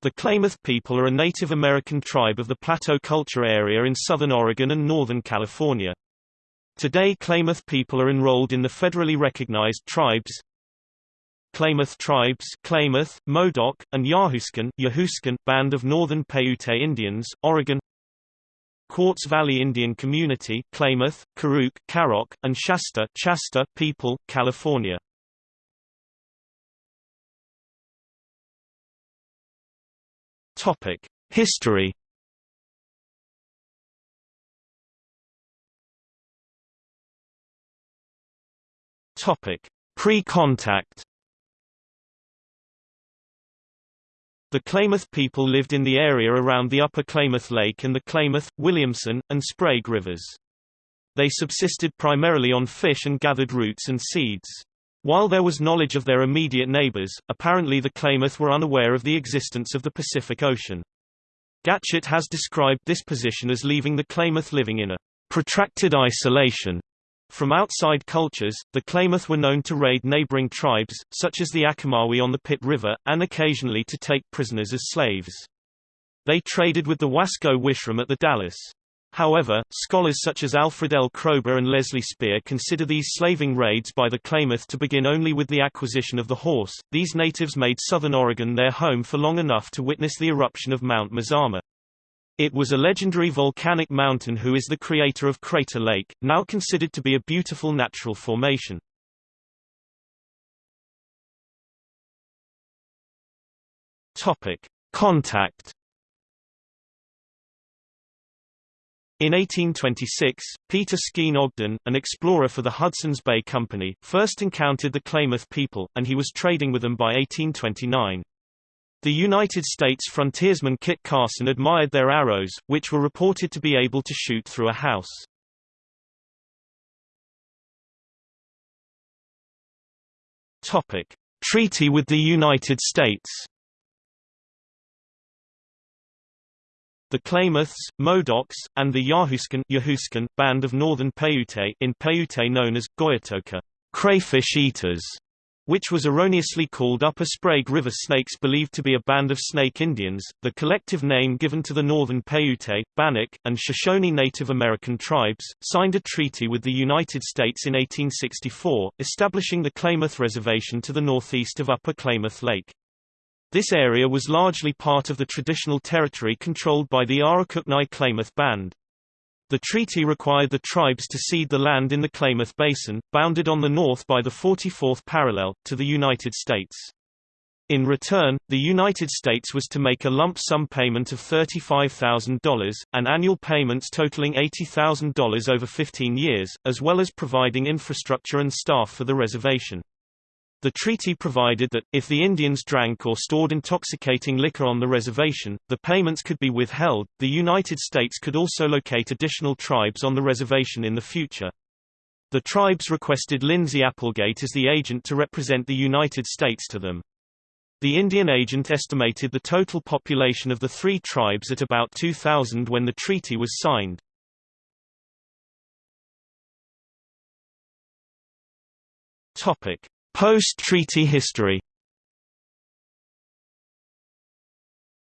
The Klamath people are a Native American tribe of the Plateau Culture Area in southern Oregon and northern California. Today Klamath people are enrolled in the federally recognized tribes Klamath tribes Klamath, Modoc, and Yahooskin, Band of Northern Paiute Indians, Oregon Quartz Valley Indian Community Klamath, Karuk, Karok, and Shasta Shasta people, California. Topic: History. Topic: Pre-contact. The Klamath people lived in the area around the upper Klamath Lake and the Klamath, Williamson, and Sprague rivers. They subsisted primarily on fish and gathered roots and seeds. While there was knowledge of their immediate neighbors, apparently the Klamath were unaware of the existence of the Pacific Ocean. Gatschet has described this position as leaving the Klamath living in a protracted isolation from outside cultures, the Klamath were known to raid neighboring tribes, such as the Achomawi on the Pit River, and occasionally to take prisoners as slaves. They traded with the Wasco Wishram at the Dalles. However, scholars such as Alfred L. Kroeber and Leslie Spier consider these slaving raids by the Klamath to begin only with the acquisition of the horse. These natives made southern Oregon their home for long enough to witness the eruption of Mount Mazama. It was a legendary volcanic mountain who is the creator of Crater Lake, now considered to be a beautiful natural formation. Topic: Contact. In 1826, Peter Skene Ogden, an explorer for the Hudson's Bay Company, first encountered the Klamath people, and he was trading with them by 1829. The United States frontiersman Kit Carson admired their arrows, which were reported to be able to shoot through a house. Topic: Treaty with the United States. The Klamaths, Modocs, and the Yahooskin, band of northern Paiute in Paiute known as Goyatoka, crayfish eaters, which was erroneously called Upper Sprague River Snakes believed to be a band of Snake Indians, the collective name given to the northern Paiute, Bannock, and Shoshone Native American tribes, signed a treaty with the United States in 1864, establishing the Klamath Reservation to the northeast of Upper Klamath Lake. This area was largely part of the traditional territory controlled by the Arikuknai Klamath Band. The treaty required the tribes to cede the land in the Klamath Basin, bounded on the north by the 44th parallel, to the United States. In return, the United States was to make a lump sum payment of $35,000, and annual payments totaling $80,000 over 15 years, as well as providing infrastructure and staff for the reservation. The treaty provided that, if the Indians drank or stored intoxicating liquor on the reservation, the payments could be withheld. The United States could also locate additional tribes on the reservation in the future. The tribes requested Lindsay Applegate as the agent to represent the United States to them. The Indian agent estimated the total population of the three tribes at about 2,000 when the treaty was signed. Topic. Post-treaty history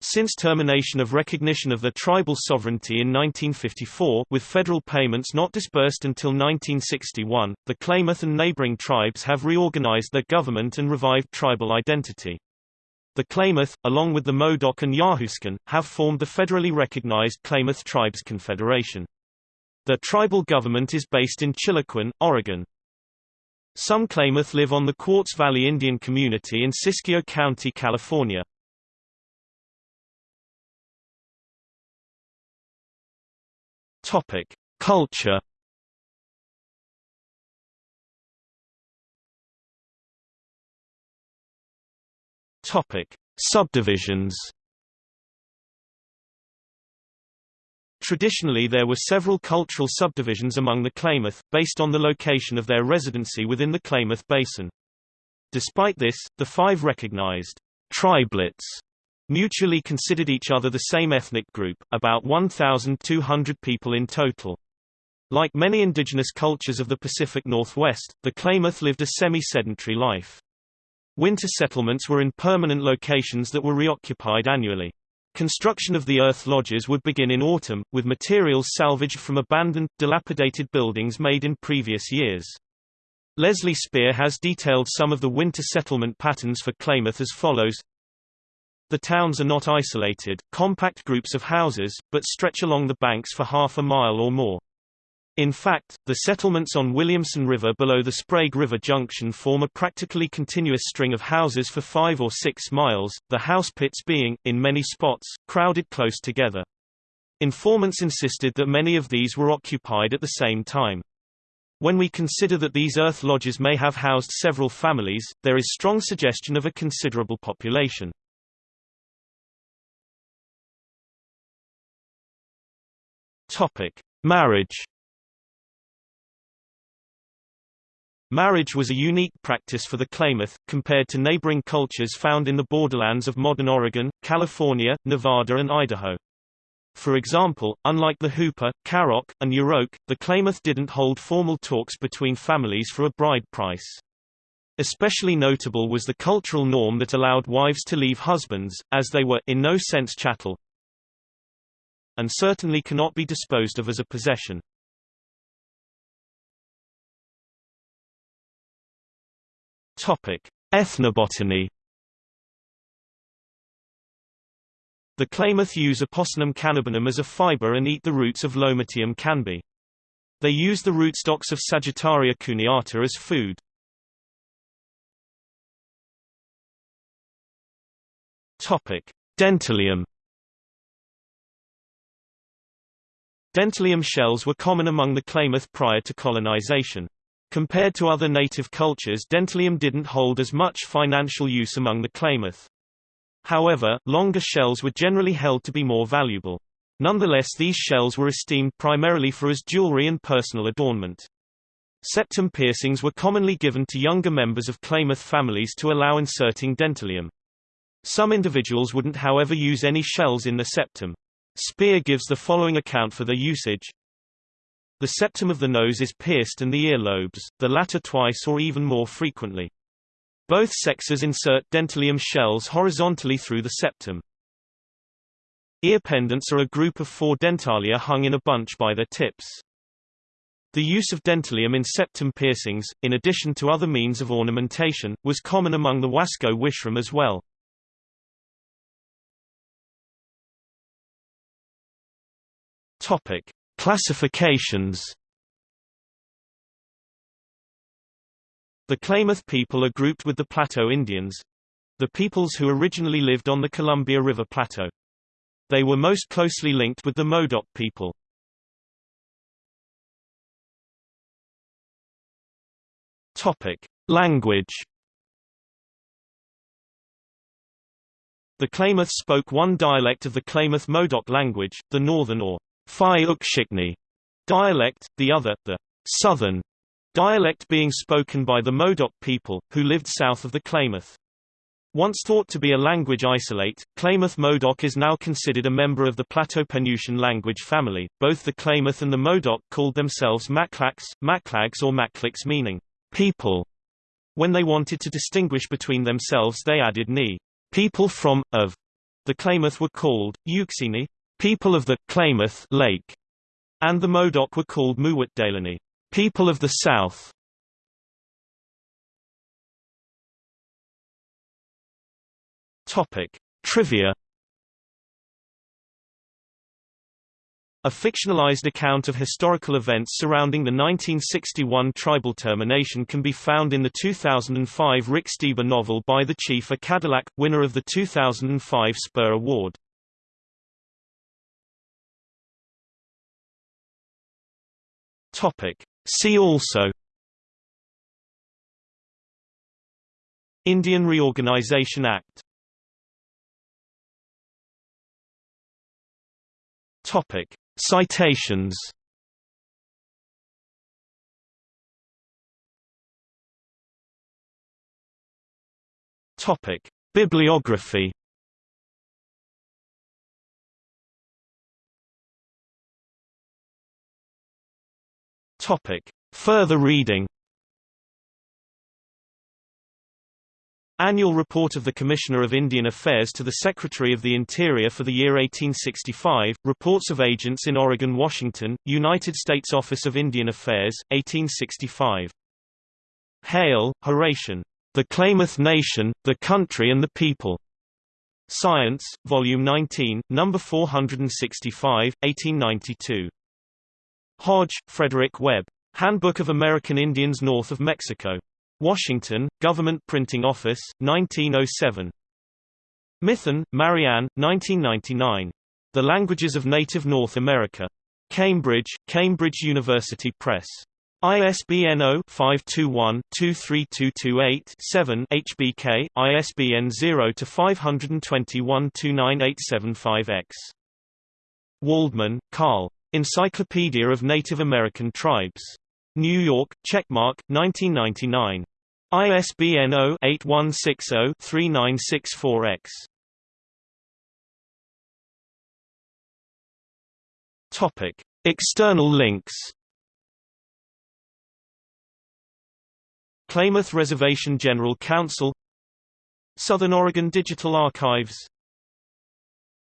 Since termination of recognition of the tribal sovereignty in 1954 with federal payments not disbursed until 1961, the Klamath and neighboring tribes have reorganized their government and revived tribal identity. The Klamath, along with the Modoc and Yahooskin, have formed the federally recognized Klamath Tribes Confederation. The tribal government is based in Chiloquin, Oregon. Some Klamath live on the Quartz Valley Indian Community in Siskiyou County, California. Topic: Culture. Topic: Subdivisions. Traditionally there were several cultural subdivisions among the Klamath, based on the location of their residency within the Klamath Basin. Despite this, the five recognized tribelets mutually considered each other the same ethnic group, about 1,200 people in total. Like many indigenous cultures of the Pacific Northwest, the Klamath lived a semi-sedentary life. Winter settlements were in permanent locations that were reoccupied annually. Construction of the earth lodges would begin in autumn, with materials salvaged from abandoned, dilapidated buildings made in previous years. Leslie Spier has detailed some of the winter settlement patterns for Klamath as follows. The towns are not isolated, compact groups of houses, but stretch along the banks for half a mile or more. In fact, the settlements on Williamson River below the Sprague River Junction form a practically continuous string of houses for five or six miles, the house pits being, in many spots, crowded close together. Informants insisted that many of these were occupied at the same time. When we consider that these earth lodges may have housed several families, there is strong suggestion of a considerable population. Topic: Marriage Marriage was a unique practice for the Klamath, compared to neighboring cultures found in the borderlands of modern Oregon, California, Nevada and Idaho. For example, unlike the Hupa, Karok, and Yurok, the Klamath didn't hold formal talks between families for a bride price. Especially notable was the cultural norm that allowed wives to leave husbands, as they were in no sense chattel, and certainly cannot be disposed of as a possession. Topic: Ethnobotany. The Klamath use Apocynum cannabinum as a fiber and eat the roots of Lomatium canby. They use the rootstocks of Sagittaria cuneata as food. Topic: Dentalium. Dentalium shells were common among the Klamath prior to colonization. Compared to other native cultures dentalium didn't hold as much financial use among the Klamath. However, longer shells were generally held to be more valuable. Nonetheless these shells were esteemed primarily for as jewelry and personal adornment. Septum piercings were commonly given to younger members of Klamath families to allow inserting dentalium. Some individuals wouldn't however use any shells in the septum. Spier gives the following account for their usage. The septum of the nose is pierced and the ear lobes, the latter twice or even more frequently. Both sexes insert dentalium shells horizontally through the septum. Ear pendants are a group of four dentalia hung in a bunch by their tips. The use of dentalium in septum piercings, in addition to other means of ornamentation, was common among the Wasco Wishram as well. Topic: Classifications The Klamath people are grouped with the Plateau Indians—the peoples who originally lived on the Columbia River Plateau. They were most closely linked with the Modoc people. Topic: Language. The Klamath spoke one dialect of the Klamath Modoc language, the Northern or Phi Ukshikni dialect, the other, the Southern dialect being spoken by the Modoc people, who lived south of the Klamath. Once thought to be a language isolate, Klamath Modoc is now considered a member of the Plateau-Penutian language family. Both the Klamath and the Modoc called themselves Maklaks, Maklags or Makliks meaning people. When they wanted to distinguish between themselves they added ni, people from, of. The Klamath were called, Euxini, people of the Klamath Lake, and the Modoc were called Muwat people of the South. Topic: Trivia. A fictionalized account of historical events surrounding the 1961 tribal termination can be found in the 2005 Rick Steber novel Buy the Chief a Cadillac, winner of the 2005 Spur Award. Topic. See also Indian Reorganization Act Topic. Citations Topic. Bibliography Topic. Further reading Annual Report of the Commissioner of Indian Affairs to the Secretary of the Interior for the year 1865, Reports of Agents in Oregon Washington, United States Office of Indian Affairs, 1865. Hale, Horatio. The Klamath Nation, the Country and the People. Science, Volume 19, No. 465, 1892. Hodge, Frederick Webb. Handbook of American Indians North of Mexico. Washington, Government Printing Office, 1907. Mithun, Marianne, 1999. The Languages of Native North America. Cambridge, Cambridge University Press. ISBN 0-521-23228-7 HBK, ISBN 0-521-29875-X. Waldman, Carl. Encyclopedia of Native American Tribes. New York, Checkmark, 1999. ISBN 0-8160-3964-X. Topic: External links. Klamath Reservation General Council Southern Oregon Digital Archives